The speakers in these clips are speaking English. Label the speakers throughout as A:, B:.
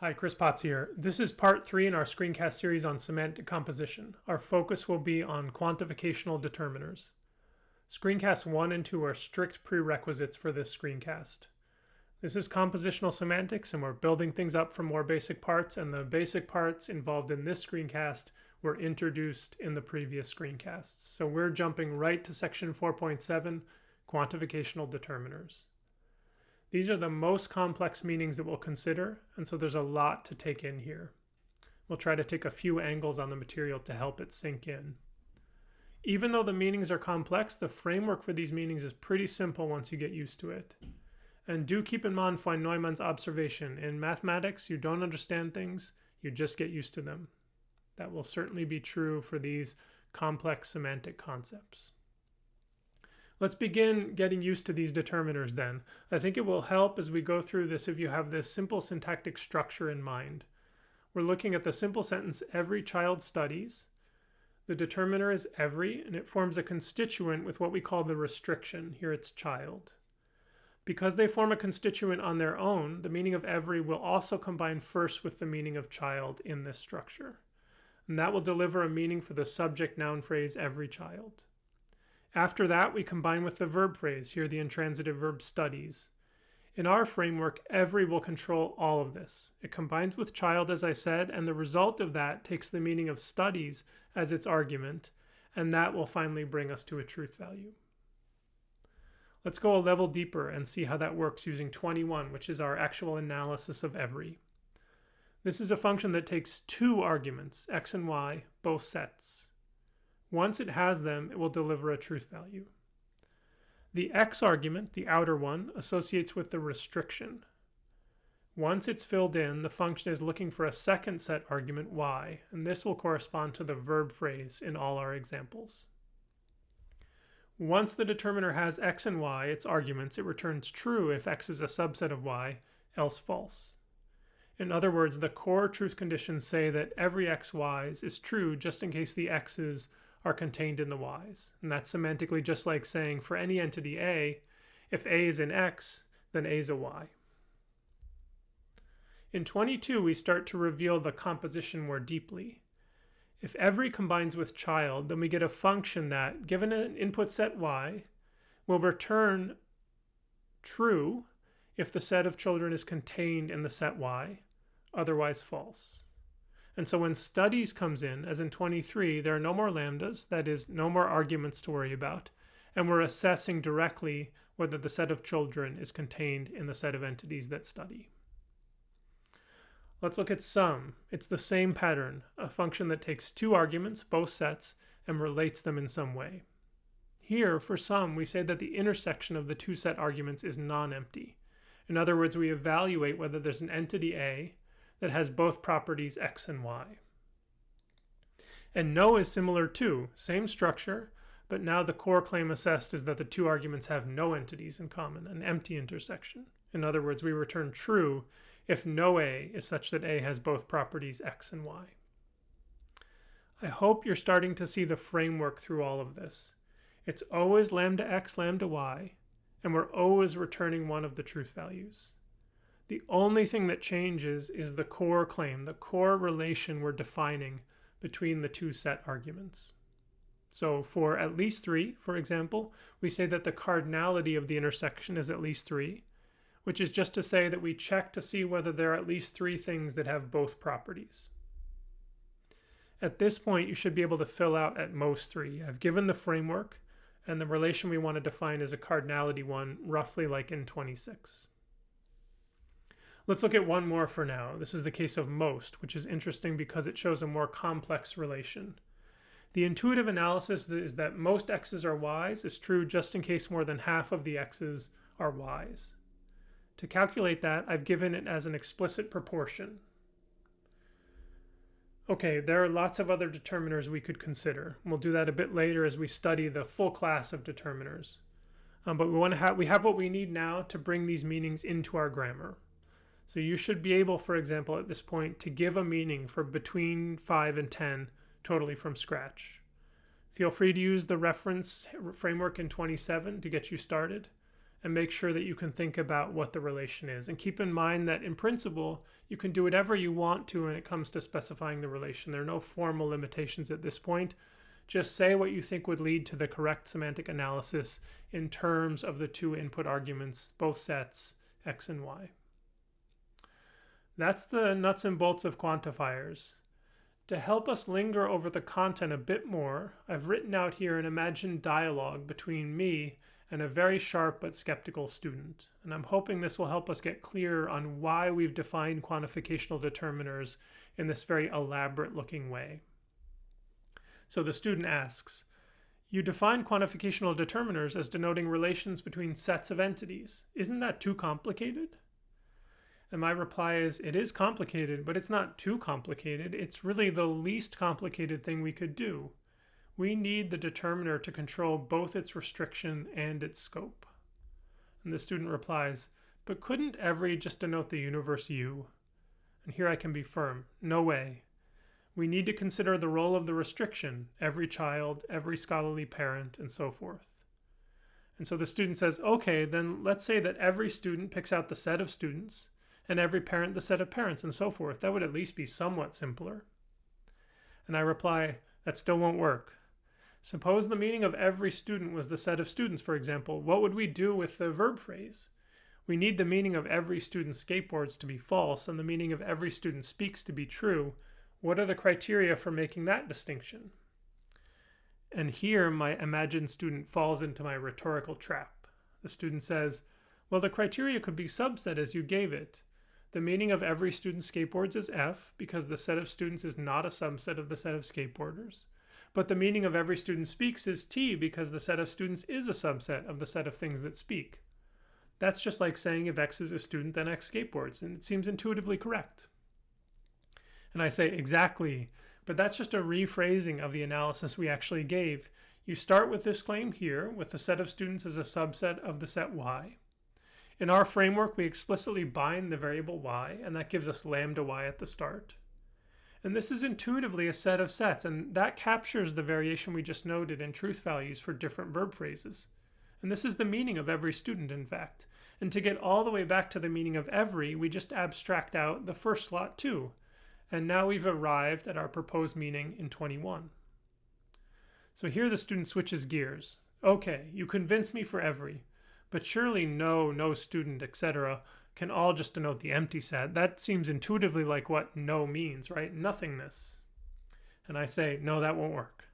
A: Hi, Chris Potts here. This is part three in our screencast series on semantic composition. Our focus will be on quantificational determiners. Screencasts one and two are strict prerequisites for this screencast. This is compositional semantics and we're building things up from more basic parts and the basic parts involved in this screencast were introduced in the previous screencasts. So we're jumping right to section 4.7, quantificational determiners. These are the most complex meanings that we'll consider, and so there's a lot to take in here. We'll try to take a few angles on the material to help it sink in. Even though the meanings are complex, the framework for these meanings is pretty simple once you get used to it. And do keep in mind von Neumann's observation. In mathematics, you don't understand things, you just get used to them. That will certainly be true for these complex semantic concepts. Let's begin getting used to these determiners then. I think it will help as we go through this if you have this simple syntactic structure in mind. We're looking at the simple sentence, every child studies. The determiner is every, and it forms a constituent with what we call the restriction. Here it's child. Because they form a constituent on their own, the meaning of every will also combine first with the meaning of child in this structure. And that will deliver a meaning for the subject noun phrase every child. After that, we combine with the verb phrase, here the intransitive verb studies. In our framework, every will control all of this. It combines with child, as I said, and the result of that takes the meaning of studies as its argument, and that will finally bring us to a truth value. Let's go a level deeper and see how that works using 21, which is our actual analysis of every. This is a function that takes two arguments, x and y, both sets. Once it has them, it will deliver a truth value. The x argument, the outer one, associates with the restriction. Once it's filled in, the function is looking for a second set argument y, and this will correspond to the verb phrase in all our examples. Once the determiner has x and y, its arguments, it returns true if x is a subset of y, else false. In other words, the core truth conditions say that every x y's is true just in case the x's are contained in the y's. And that's semantically just like saying for any entity A, if A is an x, then A is a y. In 22, we start to reveal the composition more deeply. If every combines with child, then we get a function that, given an input set y, will return true if the set of children is contained in the set y, otherwise false. And so when studies comes in, as in 23, there are no more lambdas, that is, no more arguments to worry about, and we're assessing directly whether the set of children is contained in the set of entities that study. Let's look at some. It's the same pattern, a function that takes two arguments, both sets, and relates them in some way. Here, for some, we say that the intersection of the two set arguments is non-empty. In other words, we evaluate whether there's an entity A that has both properties x and y. And no is similar too, same structure, but now the core claim assessed is that the two arguments have no entities in common, an empty intersection. In other words, we return true if no A is such that A has both properties x and y. I hope you're starting to see the framework through all of this. It's always lambda x, lambda y, and we're always returning one of the truth values. The only thing that changes is the core claim, the core relation we're defining between the two set arguments. So for at least 3, for example, we say that the cardinality of the intersection is at least 3, which is just to say that we check to see whether there are at least three things that have both properties. At this point, you should be able to fill out at most 3. I've given the framework, and the relation we want to define is a cardinality one, roughly like in 26. Let's look at one more for now. This is the case of most, which is interesting because it shows a more complex relation. The intuitive analysis is that most x's are y's is true just in case more than half of the x's are y's. To calculate that, I've given it as an explicit proportion. Okay, there are lots of other determiners we could consider. We'll do that a bit later as we study the full class of determiners. Um, but we want to have we have what we need now to bring these meanings into our grammar. So you should be able, for example, at this point, to give a meaning for between 5 and 10 totally from scratch. Feel free to use the reference framework in 27 to get you started. and make sure that you can think about what the relation is. And keep in mind that in principle, you can do whatever you want to when it comes to specifying the relation. There are no formal limitations at this point. Just say what you think would lead to the correct semantic analysis in terms of the two input arguments, both sets, x and y. That's the nuts and bolts of quantifiers. To help us linger over the content a bit more, I've written out here an imagined dialogue between me and a very sharp but skeptical student. And I'm hoping this will help us get clear on why we've defined quantificational determiners in this very elaborate looking way. So the student asks, you define quantificational determiners as denoting relations between sets of entities. Isn't that too complicated? And my reply is, it is complicated, but it's not too complicated. It's really the least complicated thing we could do we need the determiner to control both its restriction and its scope. And the student replies, but couldn't every just denote the universe U? And here I can be firm, no way. We need to consider the role of the restriction, every child, every scholarly parent, and so forth. And so the student says, okay, then let's say that every student picks out the set of students, and every parent the set of parents, and so forth. That would at least be somewhat simpler. And I reply, that still won't work. Suppose the meaning of every student was the set of students, for example. What would we do with the verb phrase? We need the meaning of every student skateboards to be false and the meaning of every student speaks to be true. What are the criteria for making that distinction? And here my imagined student falls into my rhetorical trap. The student says, well, the criteria could be subset as you gave it. The meaning of every student skateboards is F because the set of students is not a subset of the set of skateboarders. But the meaning of every student speaks is T because the set of students is a subset of the set of things that speak. That's just like saying if X is a student, then X skateboards, and it seems intuitively correct. And I say, exactly, but that's just a rephrasing of the analysis we actually gave. You start with this claim here, with the set of students as a subset of the set Y. In our framework, we explicitly bind the variable y, and that gives us lambda y at the start. And this is intuitively a set of sets, and that captures the variation we just noted in truth values for different verb phrases. And this is the meaning of every student, in fact. And to get all the way back to the meaning of every, we just abstract out the first slot too. And now we've arrived at our proposed meaning in 21. So here the student switches gears. Okay, you convince me for every, but surely no, no student, etc can all just denote the empty set. That seems intuitively like what no means, right? Nothingness. And I say, no, that won't work.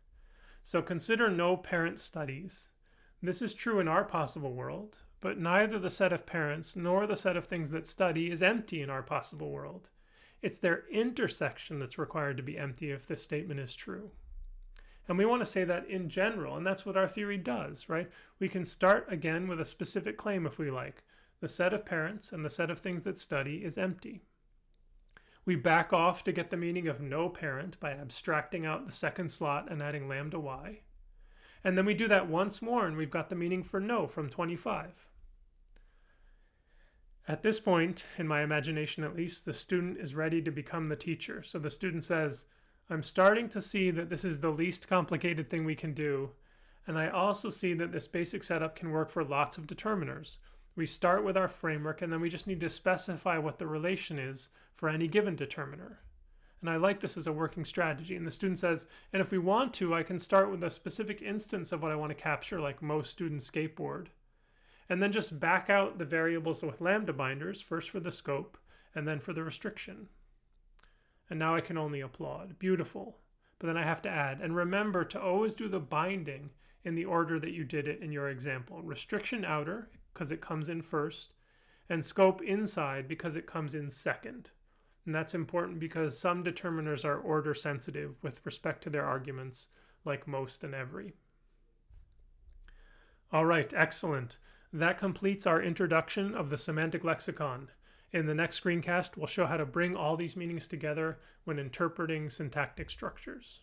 A: So consider no parent studies. This is true in our possible world, but neither the set of parents nor the set of things that study is empty in our possible world. It's their intersection that's required to be empty if this statement is true. And we want to say that in general, and that's what our theory does, right? We can start again with a specific claim if we like the set of parents and the set of things that study is empty. We back off to get the meaning of no parent by abstracting out the second slot and adding lambda y. And then we do that once more and we've got the meaning for no from 25. At this point, in my imagination at least, the student is ready to become the teacher. So the student says, I'm starting to see that this is the least complicated thing we can do, and I also see that this basic setup can work for lots of determiners. We start with our framework and then we just need to specify what the relation is for any given determiner. And I like this as a working strategy. And the student says, and if we want to, I can start with a specific instance of what I want to capture, like most students skateboard. And then just back out the variables with lambda binders, first for the scope, and then for the restriction. And now I can only applaud. Beautiful. But then I have to add, and remember to always do the binding in the order that you did it in your example. Restriction outer, because it comes in first, and scope inside because it comes in second. And that's important because some determiners are order sensitive with respect to their arguments, like most and every. All right, excellent. That completes our introduction of the semantic lexicon. In the next screencast, we'll show how to bring all these meanings together when interpreting syntactic structures.